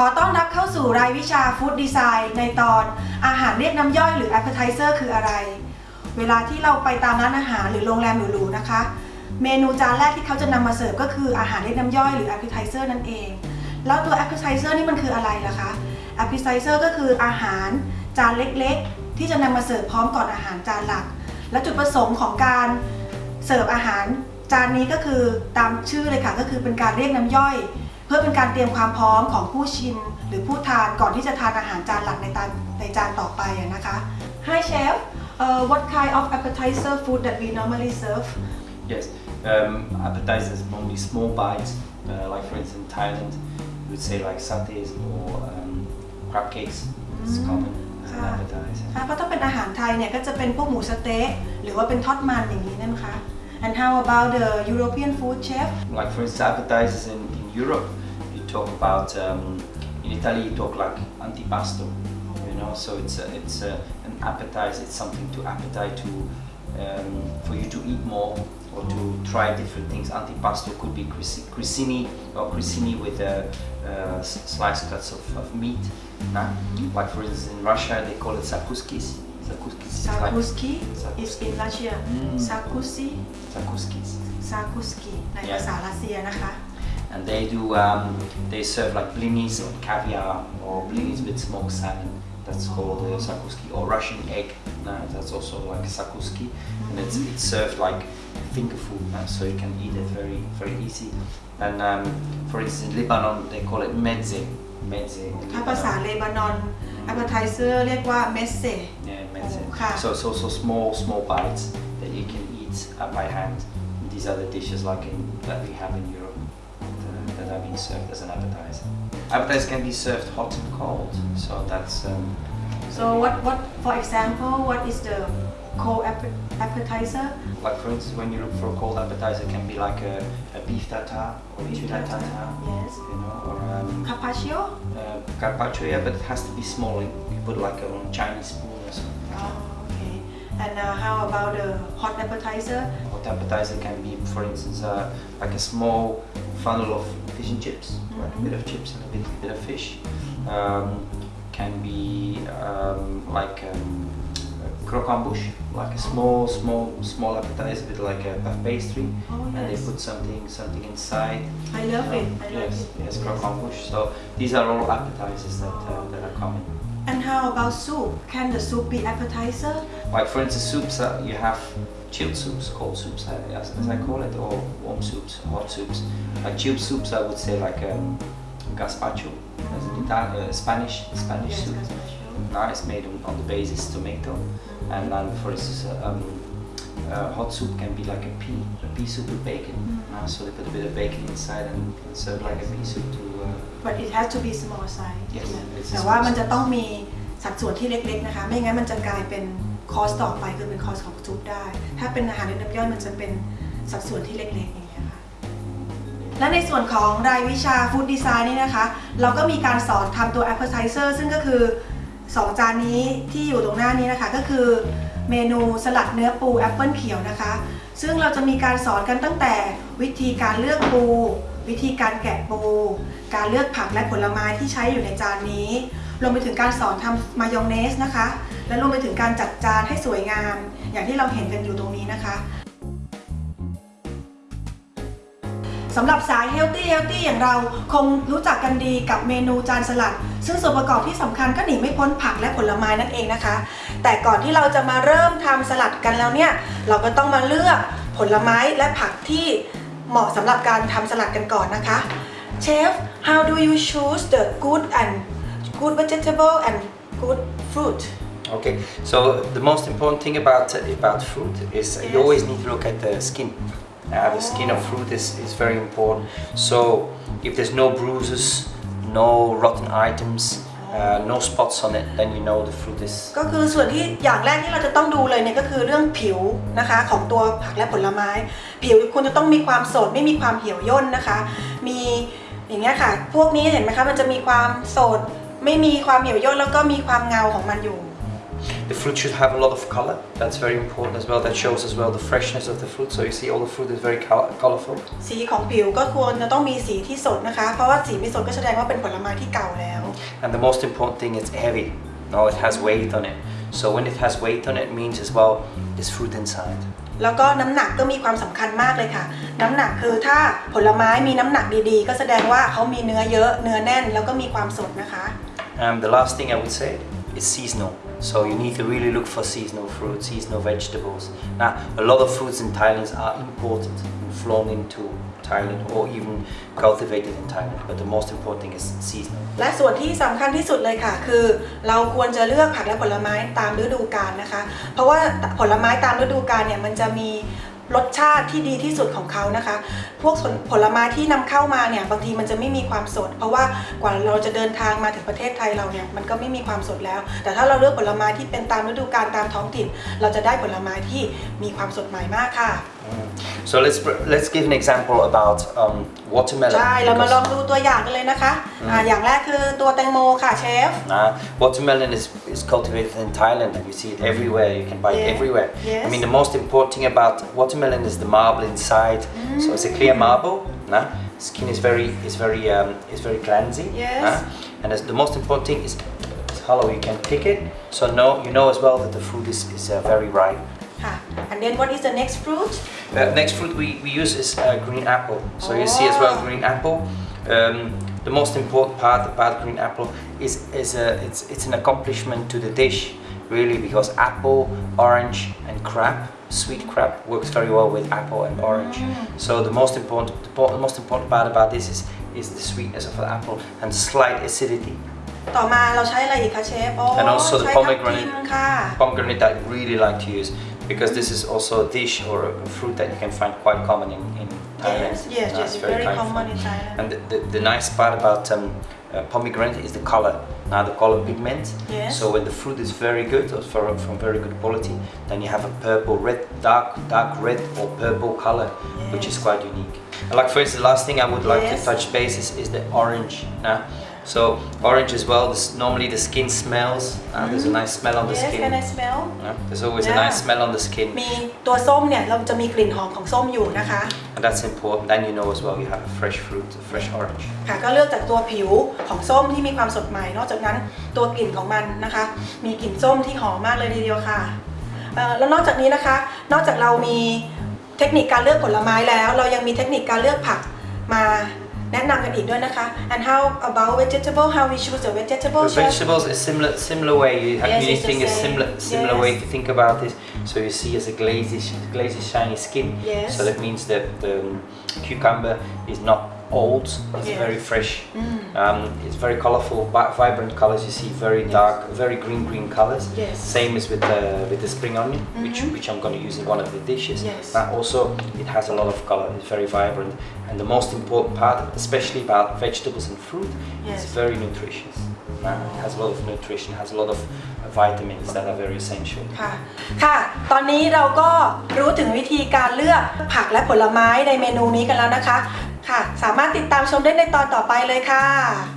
ขอต้อนรับเข้าสู่รายวิชาฟู้ดดีไซน์ในตอนอาหารเรียกน้ำย่อยหรือ appetizer คืออะไร เวลาที่เราไปตามร้านอาหารหรือโรงแรมหรูๆนะคะ เมนูจานแรกที่เขาจะนำมาเสิร์ฟก็คืออาหารเรียกน้ำย่อยหรือ appetizer นั่นเอง แล้วตัว appetizer นี่มันคืออะไรล่ะคะ appetizer ก็คืออาหารจานเล็กๆ ที่จะนำมาเสิร์ฟพร้อมก่อนอาหารจานหลัก และจุดประสงค์ของการเสิร์ฟอาหารจานนี้ก็คือตามชื่อเลยค่ะก็คือเป็นการเรียกน้ำย่อย เพื่อเป็นการเตรียมความพร้อมของผู้ชิมหรือผู้ทานก่อนที่จะทานอาหารจานหลักในจานในจานต่อไปอะนะคะ Hi chef uh, what kind of appetizer food that we normally serve Yes, um, appetizers normally small bites, uh, like for instance in Thailand, we would say like satés or um, crab cakes. It's common as an Ah. appetizer. ค่ะเพราะถ้าเป็นอาหารไทยเนี่ยก็จะเป็นพวกหมูสะเต๊ะหรือว่าเป็นทอดมันอย่างนี้นะคะ And how about the European food chef Like for instance, appetizers in, in Europe, you talk about, um, in Italy you talk like antipasto, you know, so it's, a, it's a, an appetizer, it's something to appetite to, um, for you to eat more or to try different things. Antipasto could be grissini or grissini with a, uh, sliced cuts of, of meat. Nah? Like for instance in Russia they call it sakuskis. Sakuskis. Sakuski is, like, is in Russia. Mm. Sakusi. Sakuskis. Sakuski yeah and they do um, they serve like blinis or caviar or blinis with smoked salmon that's called uh, sakuski or russian egg no, that's also like sakuski and it's, it's served like finger food no, so you can eat it very very easy and um, for instance in lebanon they call it medze medze in ถ้าภาษา Lebanon. เลบานอน appetizer เรียกว่าเมสเซ yeah medze Okay. so so so small small bites that you can eat uh, by hand these are the dishes like in, that we have in europe uh, being served as an appetizer. Appetizers can be served hot and cold, so that's um, so what what for example what is the cold appe- appetizer like for instance when you look for a cold appetizer, it can be like a, a beef tartare or Beef tuna tartare, tartare, yes. you know, or um, carpaccio uh, carpaccio, yeah, but it has to be small. You put like a Chinese spoon or something. oh, okay and uh, how about the hot appetizer Hot appetizer can be, for instance, uh, like a small funnel of fish and chips, like a bit of chips and a bit, bit of fish. Um, can be um, like um, a croquembouche, like a small, small, small appetizer with like a puff pastry, Oh, and they put something, something inside. I love it I love yes, it yes, croquembouche. So these are all appetizers that uh, that are common. and how about soup can the soup be appetizer Like for instance, soups uh, you have chilled soups, cold soups uh, as, as I call it, or warm soups, hot soups. Like chilled soups, I would say like um, gazpacho, as an Italian, uh, Spanish Spanish yes soup. gazpacho Now it's made on, on the basis tomato, and then for instance, uh, um, uh, hot soup can be like a pea, a pea soup with bacon. Uh, so they put a bit of bacon inside and serve like a pea soup to. Uh, but it has to be small size Yes, it's a แต่ว่า small มันจะ size. ต้องมีสัดส่วนที่เล็กๆนะคะ ไม่งั้นมันจะกลายเป็น คอสต่อไปคือเป็นคอสของซุปได้ ถ้าเป็นอาหารในน้ำย่อยมันจะเป็นสัดส่วนที่เล็กๆอย่างเงี้ยค่ะ และในส่วนของรายวิชาฟู้ดดีไซน์นี่นะคะ เราก็มีการสอนทำตัว appetizer ซึ่งก็คือ 2 จานนี้ที่อยู่ตรงหน้านี้นะคะ ก็คือเมนูสลัดเนื้อปูแอปเปิลเขียวนะคะ ซึ่งเราจะมีการสอนกันตั้งแต่วิธีการเลือกปู วิธีการแกะปู การเลือกผักและผลไม้ที่ใช้อยู่ในจานนี้ รวมไปถึงการสอนทำมายองเนสนะคะ และรวมไปถึงการจัดจานให้สวยงาม อย่างที่เราเห็นกันอยู่ตรงนี้นะคะสำหรับสายเฮลตี้เฮลตี้อย่างเราคงรู้จักกันดีกับเมนูจานสลัด ซึ่งส่วนประกอบที่สำคัญก็หนีไม่พ้นผักและผลไม้นั่นเองนะคะ แต่ก่อนที่เราจะมาเริ่มทำสลัดกันแล้วเนี่ย เราก็ต้องมาเลือกผลไม้และผักที่เหมาะสำหรับการทำสลัดกันก่อนนะคะเชฟ how do you choose the good and good vegetable and good fruit Okay, so the most important thing about about fruit is Yes. you always need to look at the skin. Uh, the skin of fruit is, is very important. So if there's no bruises, no rotten items, uh, no spots on it, then you know the fruit is ก็คือส่วนที่อย่างแรกที่เราจะต้องดูเลยเนี่ยก็คือเรื่องผิวนะคะของตัวผักและผลไม้ ผิวคุณจะต้องมีความสดไม่มีความเหี่ยวย่นนะคะ มีอย่างเงี้ยค่ะ พวกนี้เห็นไหมคะมันจะมีความสดไม่มีความเหี่ยวย่นแล้วก็มีความเงาของมันอยู่ the fruit should have a lot of color. That's very important as well. That shows as well the freshness of the fruit. So you see all the fruit is very col- colorful. สีของผิวก็ควรจะต้องมีสีที่สดนะคะ เพราะว่าสีไม่สดก็แสดงว่าเป็นผลไม้ที่เก่าแล้ว And the most important thing it's heavy. No, it has weight on it. So when it has weight on it, it means as well there's fruit inside. แล้วก็น้ำหนักก็มีความสำคัญมากเลยค่ะ น้ำหนักคือถ้าผลไม้มีน้ำหนักดีๆ ก็แสดงว่าเขามีเนื้อเยอะเนื้อแน่นแล้วก็มีความสดนะคะ And the last thing I would say is seasonal. So you need to really look for seasonal fruit, seasonal vegetables. Now, a lot of fruits in Thailand are imported and flown into Thailand or even cultivated in Thailand. But the most important thing is seasonal. และส่วนที่สำคัญที่สุดเลยค่ะ คือ เราควรจะเลือกผักและผลไม้ตามฤดูกาลนะคะ เพราะว่าผลไม้ตามฤดูกาลเนี่ยมันจะมี รสชาติที่ดีที่สุดของเขานะคะ พวกผลไม้ที่นำเข้ามาเนี่ยบางทีมันจะไม่มีความสด เพราะว่ากว่าเราจะเดินทางมาถึงประเทศไทยเราเนี่ยมันก็ไม่มีความสดแล้ว แต่ถ้าเราเลือกผลไม้ที่เป็นตามฤดูกาลตามท้องถิ่น เราจะได้ผลไม้ที่มีความสดใหม่มากค่ะ So let's let's give an example about um, watermelon. ใช่เรามาลอง because, ดูตัวอย่างกันเลยนะคะอ่าอย่างแรกคือตัวแตงโมค่ะเชฟ uh, watermelon is, is cultivated in Thailand and you see it everywhere. You can buy it Yeah. everywhere. Yes. I mean, the most important thing about watermelon is the marble inside. So it's a clear marble. Nah? Skin is very is very um, is very cleansing. Yes. nah? And as the most important thing is it's hollow. You can pick it. So know you know as well that the fruit is is uh, very ripe. ค่ะ and then what is the next fruit Uh, next fruit we, we use is uh, green apple. So you see as well Oh. green apple. Um, the most important part about green apple is, is a, it's, it's an accomplishment to the dish, really, because apple, orange, and crab, sweet crab, works very well with apple and orange. So the most important, the po- the most important part about this is, is the sweetness of the apple and the slight acidity. ต่อมาเราใช้อะไรอีกคะเชฟโอ้ And also the ใช้ทับ pomegranate. ทิมค่ะ Pomegranate I really like to use because this is also a dish or a fruit that you can find quite common in, in Thailand. yes yes Uh, yes it's very kind of common fun. in Thailand And the, the, the nice part about um, uh, pomegranate is the color. Now the color pigment. Yes. So when the fruit is very good or for, from very good quality, then you have a purple, red, dark, dark red or purple color, which is quite unique. And like for instance, the last thing I would like Yes. to touch base is, is the orange. Now, so orange as well. This, normally the skin smells. Uh, There's a nice smell on the yes skin. can I smell Yeah, There's always a Yeah. nice smell on the skin, มีตัวส้มเนี่ยเราจะมีกลิ่นหอมของส้มอยู่นะคะ and that's important. Then you know as well you have a fresh fruit, a fresh orange. ค่ะก็เลือกจากตัวผิวของส้มที่มีความสดใหม่ นอกจากนั้นตัวกลิ่นของมันนะคะ มีกลิ่นส้มที่หอมมากเลยทีเดียวค่ะเอ่อแล้วนอกจากนี้นะคะ นอกจากเรามีเทคนิคการเลือกผลไม้แล้ว เรายังมีเทคนิคการเลือกผักมา แนะนำกันอีกด้วยนะคะ and how about vegetable how we choose the vegetable The chef? vegetables is similar similar way. You have Yes, you it's the think is same. similar similar Yes. way to think about this. So you see as a glazy glazy shiny skin. Yes. So that means that the um, cucumber is not old. It's Yes. very fresh. Mm. Um, it's very colorful, vi- vibrant colors. You see very Yes. dark, very green green colors. Yes. Same as with the with the spring onion, which Mhm. which I'm going to use in one of the dishes. Yes. But also it has a lot of color. It's very vibrant, and the most important part, especially about vegetables and fruit, Yes. it's very nutritious. Uh, it has a lot of nutrition, has a lot of uh, vitamins that are very essential. ค่ะ ค่ะ ตอนนี้เราก็รู้ถึงวิธีการเลือกผักและผลไม้ในเมนูนี้กันแล้วนะคะ ค่ะ สามารถติดตามชมได้ในตอนต่อไปเลยค่ะ